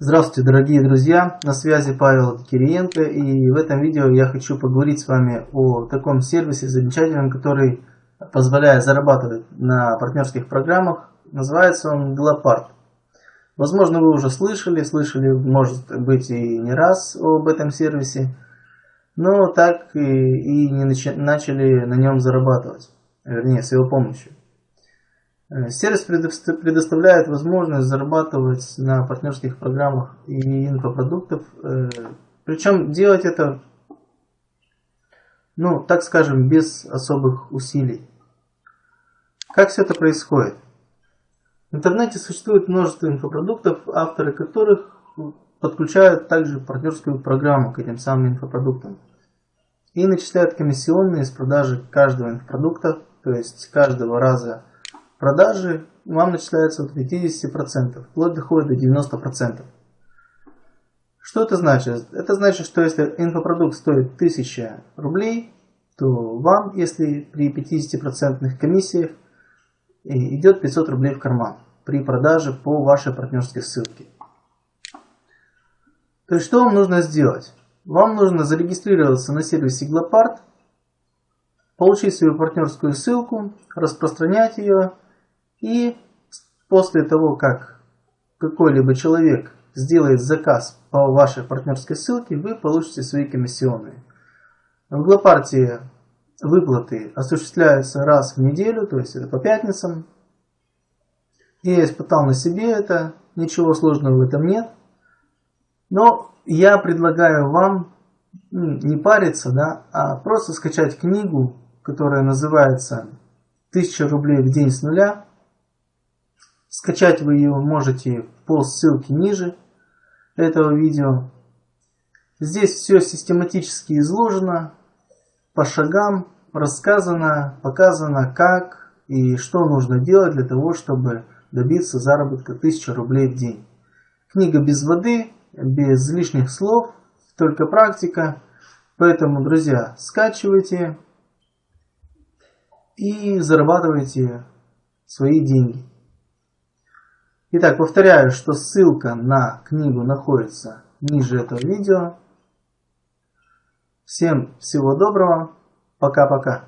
Здравствуйте, дорогие друзья! На связи Павел Кириенко и в этом видео я хочу поговорить с вами о таком сервисе замечательном, который позволяет зарабатывать на партнерских программах. Называется он Glopart. Возможно, вы уже слышали, слышали, может быть, и не раз об этом сервисе, но так и, и не начали на нем зарабатывать, вернее, с его помощью. Э, сервис предоставляет возможность зарабатывать на партнерских программах и инфопродуктов. Э, Причем делать это, ну, так скажем, без особых усилий. Как все это происходит? В интернете существует множество инфопродуктов, авторы которых подключают также партнерскую программу к этим самым инфопродуктам. И начисляют комиссионные с продажи каждого инфопродукта, то есть каждого раза продажи вам начисляются от 50%, вплоть доходит до 90%. Что это значит? Это значит, что если инфопродукт стоит 1000 рублей, то вам, если при 50% комиссиях, идет 500 рублей в карман при продаже по вашей партнерской ссылке. То есть, что вам нужно сделать? Вам нужно зарегистрироваться на сервисе Glopart, получить свою партнерскую ссылку, распространять ее и после того, как какой-либо человек сделает заказ по вашей партнерской ссылке, вы получите свои комиссионные. В Глопартии выплаты осуществляются раз в неделю, то есть это по пятницам. Я испытал на себе это, ничего сложного в этом нет. Но я предлагаю вам не париться, да, а просто скачать книгу, которая называется «1000 рублей в день с нуля», Скачать вы ее можете по ссылке ниже этого видео. Здесь все систематически изложено, по шагам рассказано, показано, как и что нужно делать для того, чтобы добиться заработка 1000 рублей в день. Книга без воды, без лишних слов, только практика. Поэтому, друзья, скачивайте и зарабатывайте свои деньги. Итак, повторяю, что ссылка на книгу находится ниже этого видео. Всем всего доброго. Пока-пока.